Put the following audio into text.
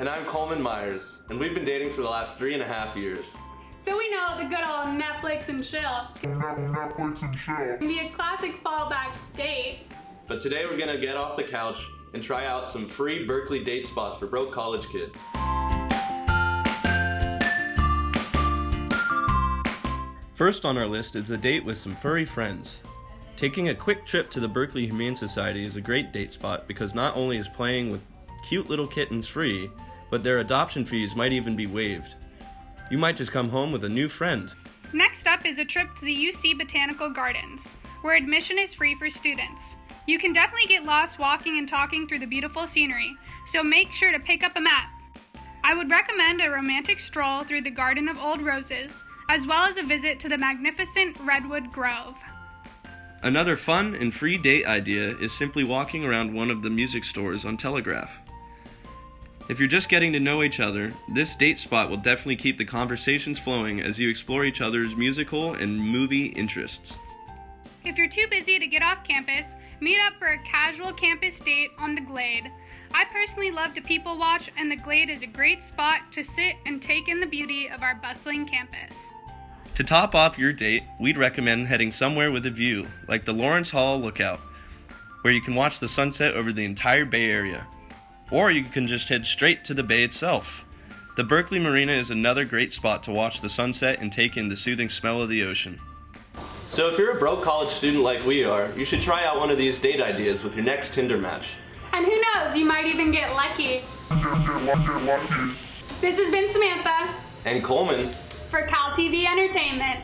And I'm Coleman Myers, and we've been dating for the last three and a half years. So we know the good old Netflix and chill Netflix and chill. can be a classic fallback date. But today we're gonna get off the couch and try out some free Berkeley date spots for broke college kids. First on our list is a date with some furry friends. Taking a quick trip to the Berkeley Humane Society is a great date spot because not only is playing with cute little kittens free, but their adoption fees might even be waived. You might just come home with a new friend. Next up is a trip to the UC Botanical Gardens, where admission is free for students. You can definitely get lost walking and talking through the beautiful scenery, so make sure to pick up a map. I would recommend a romantic stroll through the Garden of Old Roses, as well as a visit to the magnificent Redwood Grove. Another fun and free date idea is simply walking around one of the music stores on Telegraph. If you're just getting to know each other, this date spot will definitely keep the conversations flowing as you explore each other's musical and movie interests. If you're too busy to get off campus, meet up for a casual campus date on the Glade. I personally love to people watch, and the Glade is a great spot to sit and take in the beauty of our bustling campus. To top off your date, we'd recommend heading somewhere with a view, like the Lawrence Hall Lookout, where you can watch the sunset over the entire Bay Area. Or you can just head straight to the bay itself. The Berkeley Marina is another great spot to watch the sunset and take in the soothing smell of the ocean. So if you're a broke college student like we are, you should try out one of these date ideas with your next Tinder match. And who knows, you might even get lucky. Get, get, lucky, get lucky. This has been Samantha And Coleman, for Cal TV Entertainment.